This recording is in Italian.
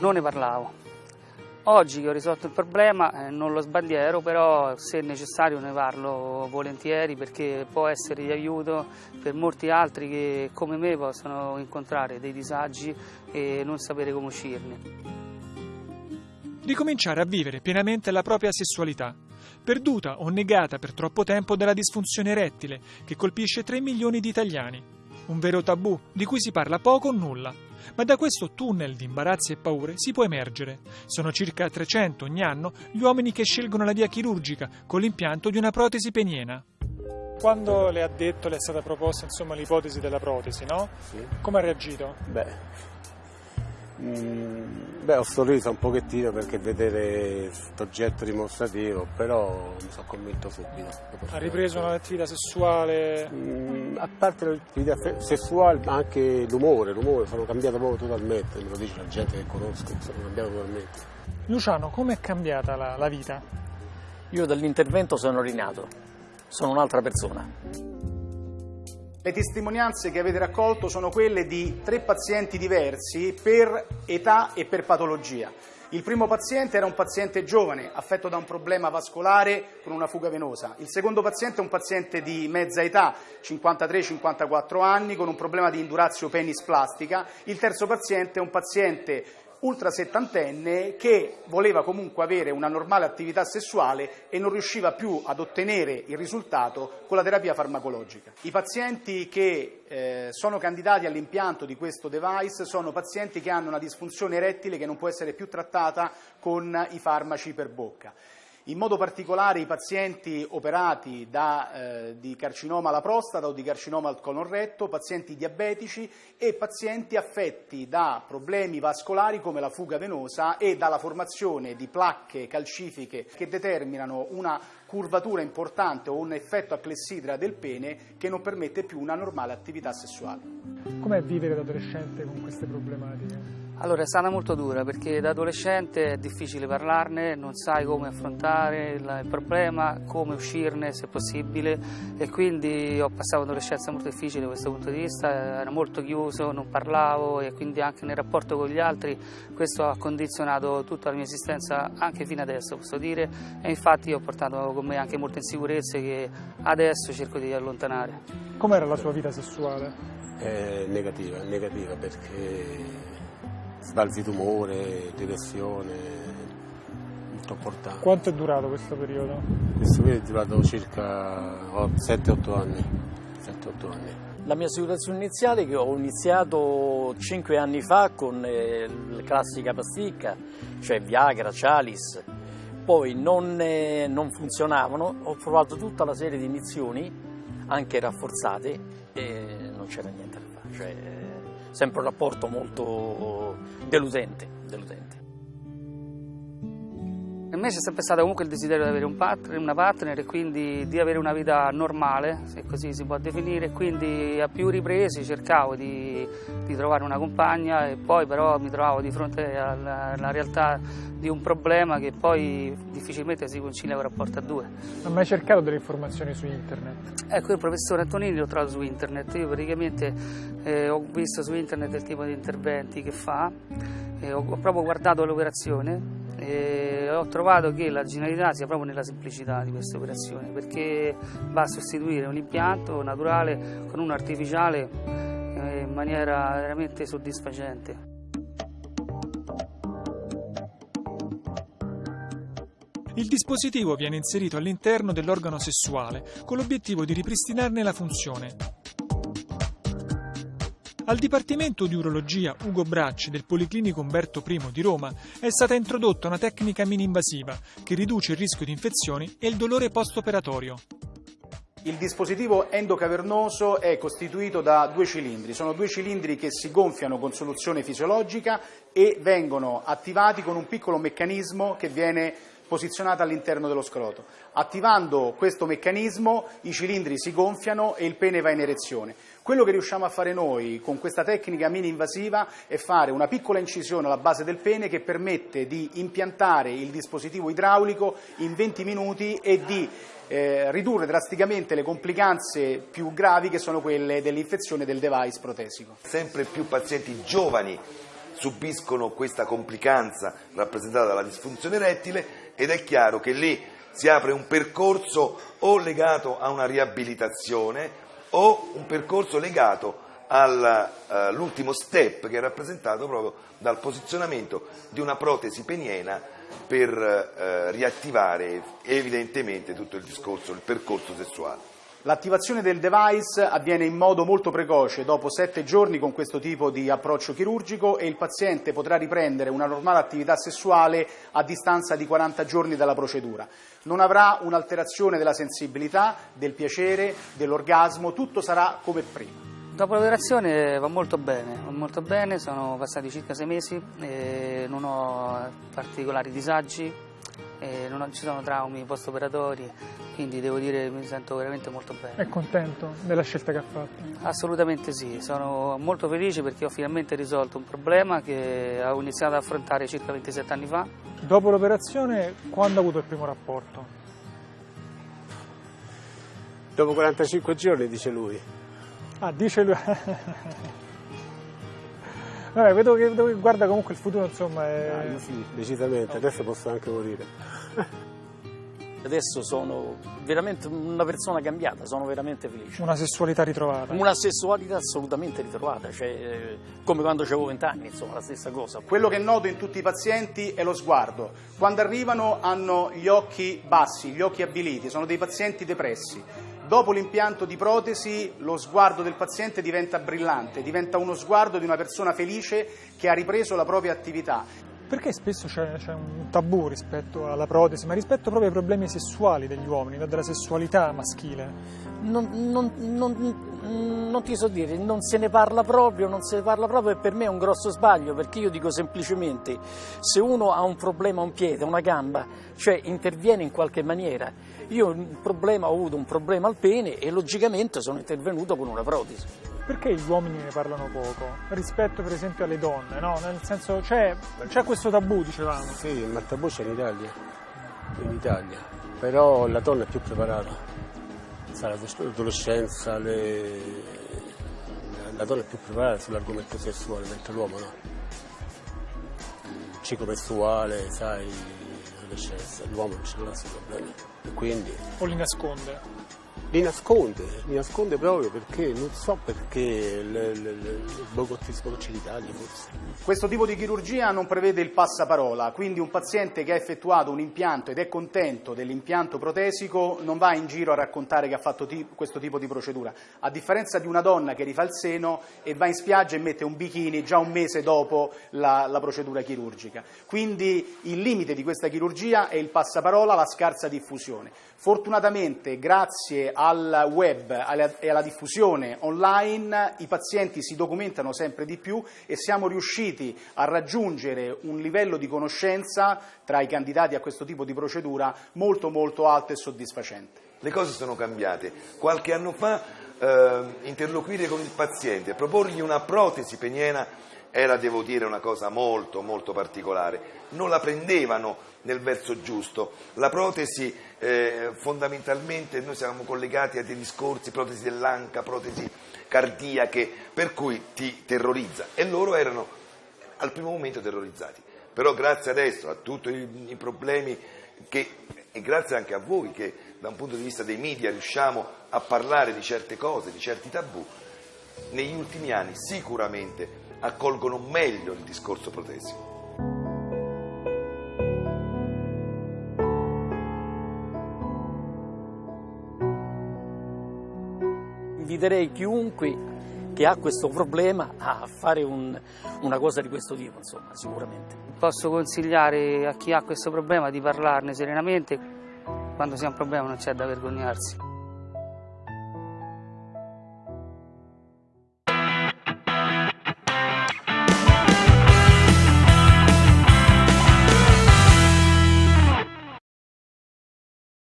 non ne parlavo. Oggi che ho risolto il problema eh, non lo sbandiero, però se necessario ne parlo volentieri perché può essere di aiuto per molti altri che come me possono incontrare dei disagi e non sapere come uscirne. Ricominciare a vivere pienamente la propria sessualità, perduta o negata per troppo tempo dalla disfunzione erettile che colpisce 3 milioni di italiani. Un vero tabù di cui si parla poco o nulla ma da questo tunnel di imbarazzi e paure si può emergere. Sono circa 300 ogni anno gli uomini che scelgono la via chirurgica con l'impianto di una protesi peniena. Quando le ha detto, le è stata proposta insomma, l'ipotesi della protesi, no? Sì. Come ha reagito? Beh, beh, ho sorriso un pochettino perché vedere questo oggetto dimostrativo, però mi sono convinto subito. Ha ripreso un'attività sessuale? Mm, a parte l'attività sessuale, ma anche l'umore, l'umore, sono cambiato proprio totalmente, me lo dice la gente che conosco, sono cambiato totalmente. Luciano, come è cambiata la, la vita? Io dall'intervento sono rinato, sono un'altra persona. Le testimonianze che avete raccolto sono quelle di tre pazienti diversi per età e per patologia. Il primo paziente era un paziente giovane, affetto da un problema vascolare con una fuga venosa. Il secondo paziente è un paziente di mezza età, 53-54 anni, con un problema di indurazio penis plastica. Il terzo paziente è un paziente ultra settantenne che voleva comunque avere una normale attività sessuale e non riusciva più ad ottenere il risultato con la terapia farmacologica. I pazienti che eh, sono candidati all'impianto di questo device sono pazienti che hanno una disfunzione erettile che non può essere più trattata con i farmaci per bocca in modo particolare i pazienti operati da, eh, di carcinoma alla prostata o di carcinoma al colon retto, pazienti diabetici e pazienti affetti da problemi vascolari come la fuga venosa e dalla formazione di placche calcifiche che determinano una curvatura importante o un effetto a clessidra del pene che non permette più una normale attività sessuale. Com'è vivere da adolescente con queste problematiche? Allora è stata molto dura perché da adolescente è difficile parlarne, non sai come affrontare il, problema, come uscirne se possibile e quindi ho passato un'adolescenza molto difficile da questo punto di vista, ero molto chiuso, non parlavo e quindi anche nel rapporto con gli altri questo ha condizionato tutta la mia esistenza anche fino adesso posso dire e infatti ho portato con me anche molte insicurezze che adesso cerco di allontanare. Com'era la sua vita sessuale? È negativa, negativa perché sbalzi d'umore, depressione, molto importante. Quanto è durato questo periodo? Questo periodo è durato circa 7-8 anni. 7-8 anni. La mia situazione iniziale che ho iniziato 5 anni fa con eh, la classica pasticca, cioè Viagra, Cialis, poi non, eh, non funzionavano, ho provato tutta la serie di iniezioni, anche rafforzate, e non c'era niente da fare. Cioè, sempre un rapporto molto deludente. deludente. Per me c'è sempre stato comunque il desiderio di avere un partner, una partner e quindi di avere una vita normale, se così si può definire, quindi a più ripresi cercavo di, di trovare una compagna e poi però mi trovavo di fronte alla, alla, realtà di un problema che poi difficilmente si concilia con un rapporto a due. Ha mai cercato delle informazioni su internet? Ecco, il professore Antonini l'ho trovato su internet, io praticamente eh, ho visto su internet il tipo di interventi che fa, eh, ho, ho proprio guardato l'operazione e ho trovato che la genialità sia proprio nella semplicità di queste operazioni perché va a sostituire un impianto naturale con uno artificiale eh, in maniera veramente soddisfacente. Il dispositivo viene inserito all'interno dell'organo sessuale con l'obiettivo di ripristinarne la funzione. Al Dipartimento di Urologia Ugo Bracci del Policlinico Umberto I di Roma è stata introdotta una tecnica mini-invasiva che riduce il rischio di infezioni e il dolore post-operatorio. Il dispositivo endocavernoso è costituito da due cilindri, sono due cilindri che si gonfiano con soluzione fisiologica e vengono attivati con un piccolo meccanismo che viene posizionato all'interno dello scroto. Attivando questo meccanismo i cilindri si gonfiano e il pene va in erezione. Quello che riusciamo a fare noi con questa tecnica mini invasiva è fare una piccola incisione alla base del pene che permette di impiantare il dispositivo idraulico in 20 minuti e di eh, ridurre drasticamente le complicanze più gravi che sono quelle dell'infezione del device protesico. Sempre più pazienti giovani subiscono questa complicanza rappresentata dalla disfunzione erettile ed è chiaro che lì si apre un percorso o legato a una riabilitazione o un percorso legato all'ultimo step che è rappresentato proprio dal posizionamento di una protesi peniena per eh, riattivare evidentemente tutto il discorso, il percorso sessuale. L'attivazione del device avviene in modo molto precoce, dopo sette giorni con questo tipo di approccio chirurgico e il paziente potrà riprendere una normale attività sessuale a distanza di 40 giorni dalla procedura. Non avrà un'alterazione della sensibilità, del piacere, dell'orgasmo, tutto sarà come prima. Dopo l'operazione va molto bene, molto bene, sono passati circa sei mesi, non ho particolari disagi, non ci sono traumi post-operatori, quindi devo dire che mi sento veramente molto bene. È contento della scelta che ha fatto? Assolutamente sì, sono molto felice perché ho finalmente risolto un problema che avevo iniziato ad affrontare circa 27 anni fa. Dopo l'operazione, quando ha avuto il primo rapporto? Dopo 45 giorni, dice lui. Ah, dice lui. Vabbè, vedo che, vedo che guarda comunque il futuro, insomma. È... Ah, io sì, decisamente, adesso posso anche morire. Adesso sono veramente una persona cambiata, sono veramente felice. Una sessualità ritrovata. Una sessualità assolutamente ritrovata, cioè, come quando avevo vent'anni, insomma, la stessa cosa. Quello che noto in tutti i pazienti è lo sguardo. Quando arrivano hanno gli occhi bassi, gli occhi avviliti, sono dei pazienti depressi. Dopo l'impianto di protesi lo sguardo del paziente diventa brillante, diventa uno sguardo di una persona felice che ha ripreso la propria attività. Perché spesso c'è, c'è un tabù rispetto alla protesi, ma rispetto proprio ai problemi sessuali degli uomini, della sessualità maschile? Non, non, non, non, ti so dire, non se ne parla proprio, non se ne parla proprio e per me è un grosso sbaglio perché io dico semplicemente se uno ha un problema a un piede, una gamba, cioè interviene in qualche maniera. Io problema, ho avuto un problema al pene e logicamente sono intervenuto con una protesi. Perché gli uomini ne parlano poco rispetto per esempio alle donne, no? Nel senso c'è, c'è questo tabù, dicevamo. Sì, ma il tabù c'è in Italia, in Italia, però la donna è più preparata sa, l'adolescenza, le... la donna è più preparata sull'argomento sessuale, mentre l'uomo no. Il ciclo mestruale, sai, l'adolescenza, l'uomo non ce l'ha questi problemi. E quindi... O li nasconde? Li nasconde, li nasconde proprio perché non so perché il bogottismo Italia forse. Questo tipo di chirurgia non prevede il passaparola, quindi un paziente che ha effettuato un impianto ed è contento dell'impianto protesico non va in giro a raccontare che ha fatto questo tipo di procedura, a differenza di una donna che rifà il seno e va in spiaggia e mette un bikini già un mese dopo la, la procedura chirurgica. Quindi il limite di questa chirurgia è il passaparola, la scarsa diffusione. Fortunatamente grazie al web e alla diffusione online i pazienti si documentano sempre di più e siamo riusciti a raggiungere un livello di conoscenza tra i candidati a questo tipo di procedura molto molto alto e soddisfacente. Le cose sono cambiate. Qualche anno fa eh, interloquire con il paziente, proporgli una protesi peniena era, devo dire, una cosa molto, molto particolare. Non la prendevano nel verso giusto. La protesi, eh, fondamentalmente, noi siamo collegati a dei discorsi, protesi dell'anca, protesi cardiache, per cui ti terrorizza. E loro erano al primo momento terrorizzati. Però grazie adesso a tutti i, problemi che, e grazie anche a voi che da un punto di vista dei media riusciamo a parlare di certe cose, di certi tabù, negli ultimi anni sicuramente accolgono meglio il discorso protesico. Inviterei chiunque che ha questo problema a fare un, una cosa di questo tipo, insomma, sicuramente. Posso consigliare a chi ha questo problema di parlarne serenamente, quando si ha un problema non c'è da vergognarsi.